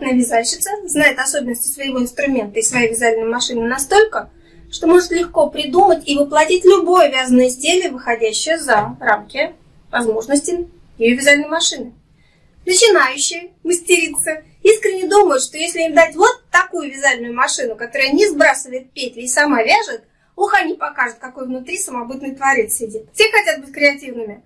Опытная вязальщица знает особенности своего инструмента и своей вязальной машины настолько, что может легко придумать и воплотить любое вязаное изделие, выходящее за рамки возможностей ее вязальной машины. Начинающие мастерицы искренне думают, что если им дать вот такую вязальную машину, которая не сбрасывает петли и сама вяжет, уха не покажет, какой внутри самобытный творец сидит. Все хотят быть креативными.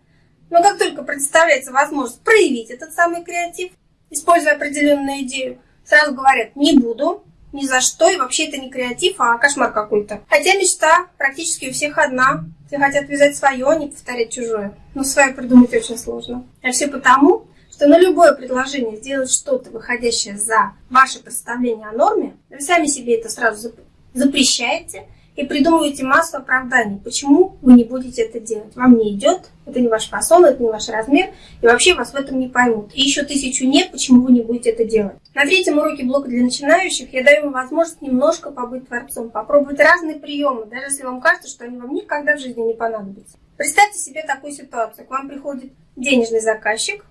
Но как только представляется возможность проявить этот самый креатив, используя определенную идею, сразу говорят «не буду», ни за что, и вообще это не креатив, а кошмар какой-то. Хотя мечта практически у всех одна. Все хотят вязать свое, а не повторять чужое. Но свое придумать очень сложно. А все потому, что на любое предложение сделать что-то, выходящее за ваше представление о норме, вы сами себе это сразу запрещаете, и придумываете массу оправданий, почему вы не будете это делать. Вам не идет, это не ваш фасон, это не ваш размер, и вообще вас в этом не поймут. И еще тысячу нет, почему вы не будете это делать. На третьем уроке блока для начинающих я даю вам возможность немножко побыть творцом, попробовать разные приемы, даже если вам кажется, что они вам никогда в жизни не понадобятся. Представьте себе такую ситуацию. К вам приходит денежный заказчик,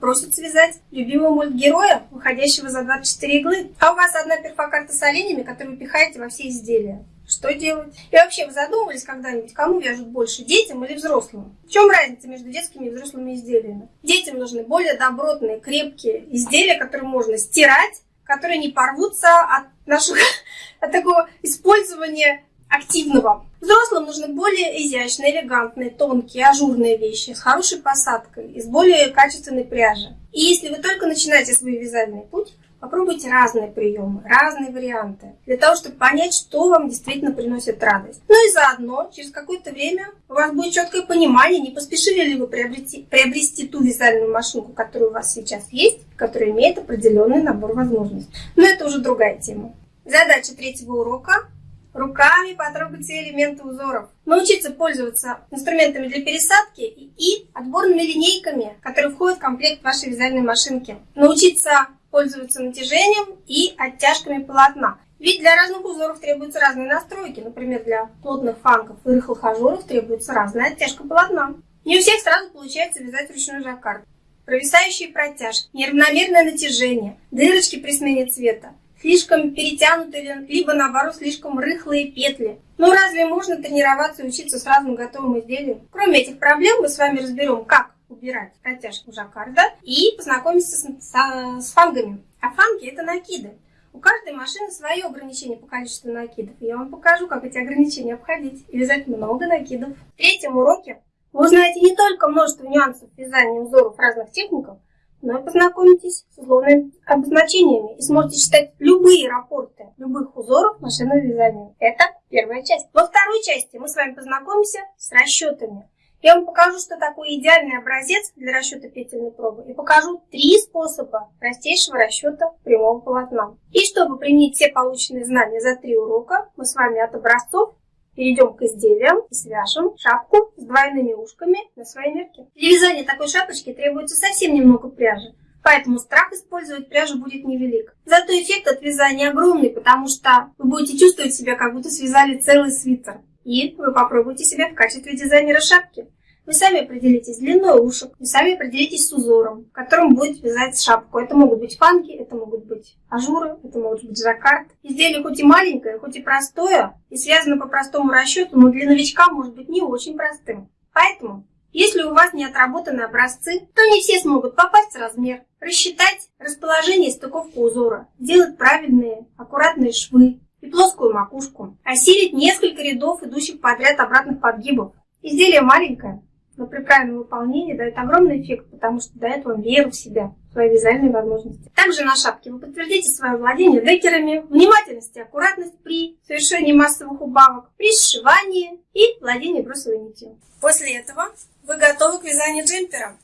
просит связать любимого мультгероя, выходящего за 24 иглы. А у вас одна перфокарта с оленями, которую вы пихаете во все изделия. Что делать? И вообще, вы задумывались когда-нибудь, кому вяжут больше, детям или взрослым? В чем разница между детскими и взрослыми изделиями? Детям нужны более добротные, крепкие изделия, которые можно стирать, которые не порвутся от нашего от такого использования активного. Взрослым нужны более изящные, элегантные, тонкие, ажурные вещи с хорошей посадкой, из более качественной пряжи. И если вы только начинаете свой вязальный путь, Попробуйте разные приемы, разные варианты, для того, чтобы понять, что вам действительно приносит радость. Ну и заодно, через какое-то время у вас будет четкое понимание, не поспешили ли вы приобрести, приобрести ту вязальную машинку, которая у вас сейчас есть, которая имеет определенный набор возможностей. Но это уже другая тема. Задача третьего урока руками потрогать все элементы узоров. Научиться пользоваться инструментами для пересадки и отборными линейками, которые входят в комплект вашей вязальной машинки. Научиться пользоваться натяжением и оттяжками полотна. Ведь для разных узоров требуются разные настройки. Например, для плотных фангов и рыхлых ажуров требуется разная оттяжка полотна. Не у всех сразу получается вязать ручной жаккард. Провисающие протяжки, неравномерное натяжение, дырочки при смене цвета, слишком перетянутые, либо наоборот слишком рыхлые петли. Но разве можно тренироваться и учиться с разным готовым изделием? Кроме этих проблем мы с вами разберем, как убирать протяжку жаккарда и познакомиться с, с, с фангами. А фанги это накиды. У каждой машины свое ограничение по количеству накидов. Я вам покажу, как эти ограничения обходить и вязать много накидов. В третьем уроке вы узнаете не только множество нюансов вязания узоров разных техников, но и познакомитесь с условными обозначениями и сможете читать любые рапорты любых узоров машинного вязания. Это первая часть. Во второй части мы с вами познакомимся с расчетами. Я вам покажу, что такое идеальный образец для расчета петельной пробы и покажу три способа простейшего расчета прямого полотна. И чтобы применить все полученные знания за три урока, мы с вами от образцов перейдем к изделиям и свяжем шапку с двойными ушками на своей мерке. Для вязания такой шапочки требуется совсем немного пряжи, поэтому страх использовать пряжу будет невелик. Зато эффект от вязания огромный, потому что вы будете чувствовать себя, как будто связали целый свитер. И вы попробуйте себя в качестве дизайнера шапки. Вы сами определитесь длиной ушек, вы сами определитесь с узором, которым будет вязать шапку. Это могут быть фанки, это могут быть ажуры, это может быть жаккард. Изделие хоть и маленькое, хоть и простое, и связано по простому расчету, но для новичка может быть не очень простым. Поэтому, если у вас не отработаны образцы, то не все смогут попасть в размер, рассчитать расположение стыковку узора, сделать правильные, аккуратные швы, и плоскую макушку. Осилить несколько рядов, идущих подряд обратных подгибов. Изделие маленькое, но при правильном выполнении дает огромный эффект, потому что дает вам веру в себя, в свои вязальные возможности. Также на шапке вы подтвердите свое владение декерами, внимательность и аккуратность при совершении массовых убавок, при сшивании и владении бросовой нитью. После этого вы готовы к вязанию джемпера.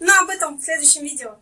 Но об этом в следующем видео.